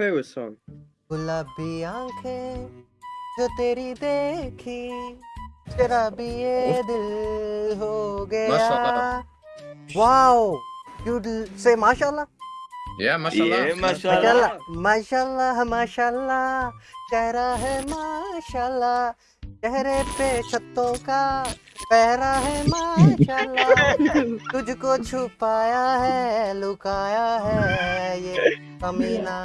favorite song? گلابی آنکھیں جو تیری دیکھی یہ دل ہو گیا ماشاءاللہ. واو یو سے ماشاء اللہ Yeah, mashallah. Yeah, ماشاء mashallah. اللہ ماشاء اللہ ماشاء اللہ چہرہ ہے ماشاء اللہ چہرے پہ چھتوں کا پہرا ہے ماشاء اللہ تجھ کو چھپایا ہے لکایا ہے یہ کمینہ۔